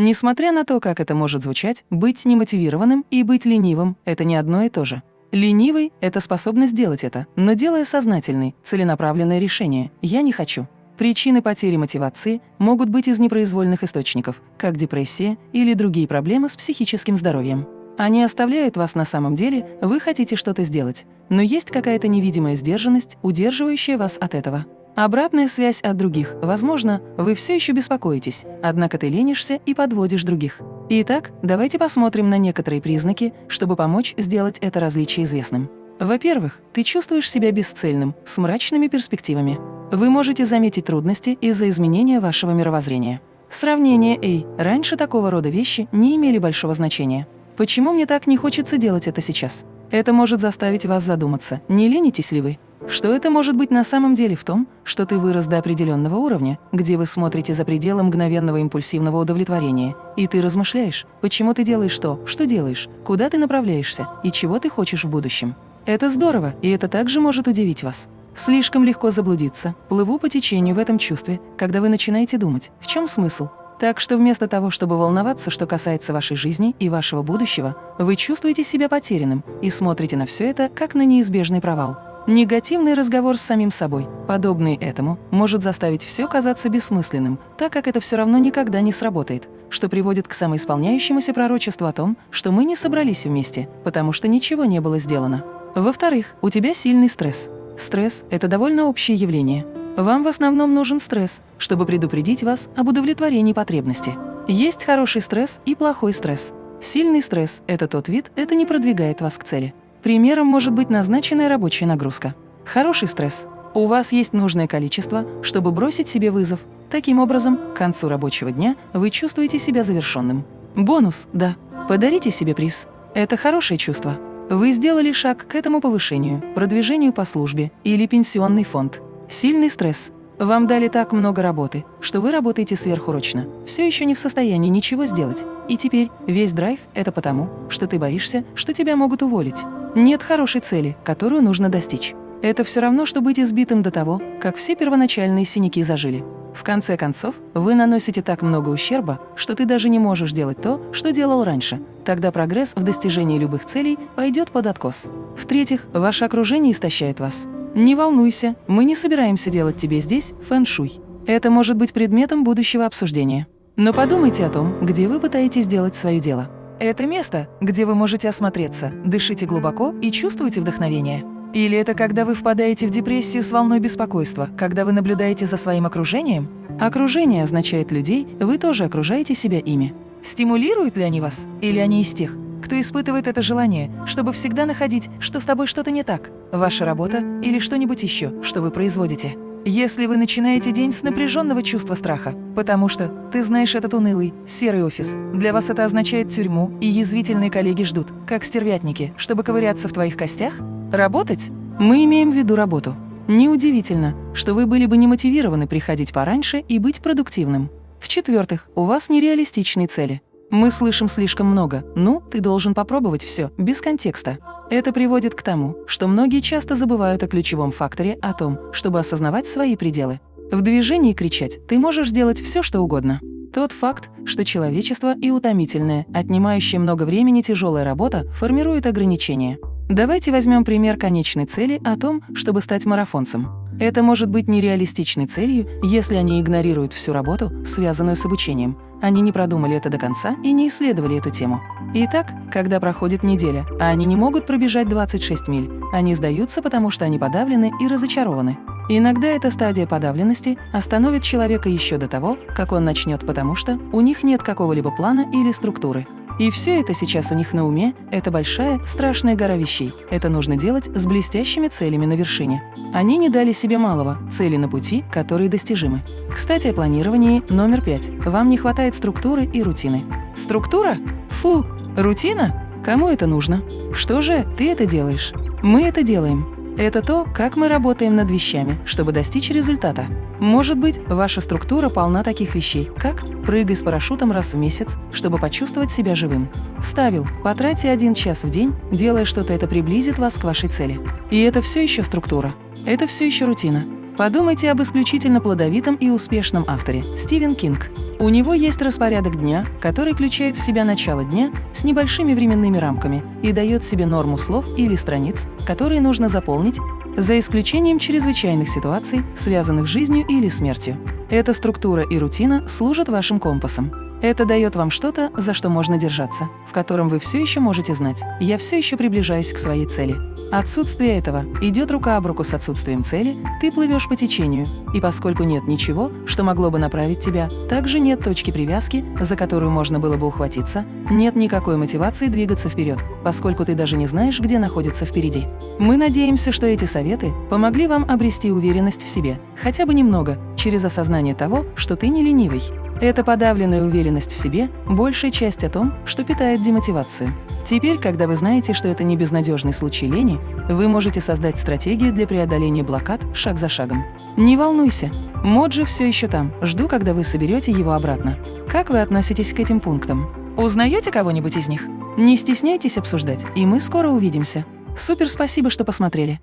Несмотря на то, как это может звучать, быть немотивированным и быть ленивым – это не одно и то же. Ленивый – это способность делать это, но делая сознательный, целенаправленное решение «я не хочу». Причины потери мотивации могут быть из непроизвольных источников, как депрессия или другие проблемы с психическим здоровьем. Они оставляют вас на самом деле, вы хотите что-то сделать, но есть какая-то невидимая сдержанность, удерживающая вас от этого. Обратная связь от других. Возможно, вы все еще беспокоитесь, однако ты ленишься и подводишь других. Итак, давайте посмотрим на некоторые признаки, чтобы помочь сделать это различие известным. Во-первых, ты чувствуешь себя бесцельным, с мрачными перспективами. Вы можете заметить трудности из-за изменения вашего мировоззрения. Сравнение «Эй, раньше такого рода вещи не имели большого значения. Почему мне так не хочется делать это сейчас?» Это может заставить вас задуматься, не ленитесь ли вы. Что это может быть на самом деле в том, что ты вырос до определенного уровня, где вы смотрите за пределы мгновенного импульсивного удовлетворения, и ты размышляешь, почему ты делаешь то, что делаешь, куда ты направляешься и чего ты хочешь в будущем. Это здорово, и это также может удивить вас. Слишком легко заблудиться, плыву по течению в этом чувстве, когда вы начинаете думать, в чем смысл. Так что вместо того, чтобы волноваться, что касается вашей жизни и вашего будущего, вы чувствуете себя потерянным и смотрите на все это как на неизбежный провал. Негативный разговор с самим собой, подобный этому, может заставить все казаться бессмысленным, так как это все равно никогда не сработает, что приводит к самоисполняющемуся пророчеству о том, что мы не собрались вместе, потому что ничего не было сделано. Во-вторых, у тебя сильный стресс. Стресс – это довольно общее явление. Вам в основном нужен стресс, чтобы предупредить вас об удовлетворении потребности. Есть хороший стресс и плохой стресс. Сильный стресс – это тот вид, это не продвигает вас к цели. Примером может быть назначенная рабочая нагрузка. Хороший стресс. У вас есть нужное количество, чтобы бросить себе вызов. Таким образом, к концу рабочего дня вы чувствуете себя завершенным. Бонус – да. Подарите себе приз. Это хорошее чувство. Вы сделали шаг к этому повышению, продвижению по службе или пенсионный фонд. Сильный стресс. Вам дали так много работы, что вы работаете сверхурочно, все еще не в состоянии ничего сделать. И теперь весь драйв – это потому, что ты боишься, что тебя могут уволить. Нет хорошей цели, которую нужно достичь. Это все равно, что быть избитым до того, как все первоначальные синяки зажили. В конце концов, вы наносите так много ущерба, что ты даже не можешь делать то, что делал раньше. Тогда прогресс в достижении любых целей пойдет под откос. В-третьих, ваше окружение истощает вас. Не волнуйся, мы не собираемся делать тебе здесь фэн-шуй. Это может быть предметом будущего обсуждения. Но подумайте о том, где вы пытаетесь сделать свое дело. Это место, где вы можете осмотреться, дышите глубоко и чувствуете вдохновение. Или это когда вы впадаете в депрессию с волной беспокойства, когда вы наблюдаете за своим окружением? Окружение означает людей, вы тоже окружаете себя ими. Стимулируют ли они вас? Или они из тех, кто испытывает это желание, чтобы всегда находить, что с тобой что-то не так, ваша работа или что-нибудь еще, что вы производите? Если вы начинаете день с напряженного чувства страха, потому что ты знаешь этот унылый, серый офис, для вас это означает тюрьму, и язвительные коллеги ждут, как стервятники, чтобы ковыряться в твоих костях? Работать? Мы имеем в виду работу. Неудивительно, что вы были бы не мотивированы приходить пораньше и быть продуктивным. В-четвертых, у вас нереалистичные цели. Мы слышим слишком много «ну, ты должен попробовать все», без контекста. Это приводит к тому, что многие часто забывают о ключевом факторе о том, чтобы осознавать свои пределы. В движении кричать «ты можешь сделать все, что угодно». Тот факт, что человечество и утомительная, отнимающая много времени тяжелая работа формирует ограничения. Давайте возьмем пример конечной цели о том, чтобы стать марафонцем. Это может быть нереалистичной целью, если они игнорируют всю работу, связанную с обучением. Они не продумали это до конца и не исследовали эту тему. Итак, когда проходит неделя, а они не могут пробежать 26 миль, они сдаются, потому что они подавлены и разочарованы. Иногда эта стадия подавленности остановит человека еще до того, как он начнет, потому что у них нет какого-либо плана или структуры. И все это сейчас у них на уме – это большая, страшная гора вещей. Это нужно делать с блестящими целями на вершине. Они не дали себе малого – цели на пути, которые достижимы. Кстати, о планировании номер пять. Вам не хватает структуры и рутины. Структура? Фу! Рутина? Кому это нужно? Что же ты это делаешь? Мы это делаем. Это то, как мы работаем над вещами, чтобы достичь результата. Может быть, ваша структура полна таких вещей, как прыгай с парашютом раз в месяц, чтобы почувствовать себя живым. Вставил, потратьте один час в день, делая что-то, это приблизит вас к вашей цели. И это все еще структура. Это все еще рутина. Подумайте об исключительно плодовитом и успешном авторе Стивен Кинг. У него есть распорядок дня, который включает в себя начало дня с небольшими временными рамками и дает себе норму слов или страниц, которые нужно заполнить, за исключением чрезвычайных ситуаций, связанных с жизнью или смертью. Эта структура и рутина служат вашим компасом. Это дает вам что-то, за что можно держаться, в котором вы все еще можете знать «я все еще приближаюсь к своей цели». Отсутствие этого идет рука об руку с отсутствием цели, ты плывешь по течению, и поскольку нет ничего, что могло бы направить тебя, также нет точки привязки, за которую можно было бы ухватиться, нет никакой мотивации двигаться вперед, поскольку ты даже не знаешь, где находится впереди. Мы надеемся, что эти советы помогли вам обрести уверенность в себе, хотя бы немного, через осознание того, что ты не ленивый. Эта подавленная уверенность в себе – большая часть о том, что питает демотивацию. Теперь, когда вы знаете, что это не безнадежный случай лени, вы можете создать стратегию для преодоления блокад шаг за шагом. Не волнуйся, Моджи все еще там, жду, когда вы соберете его обратно. Как вы относитесь к этим пунктам? Узнаете кого-нибудь из них? Не стесняйтесь обсуждать, и мы скоро увидимся. Супер спасибо, что посмотрели.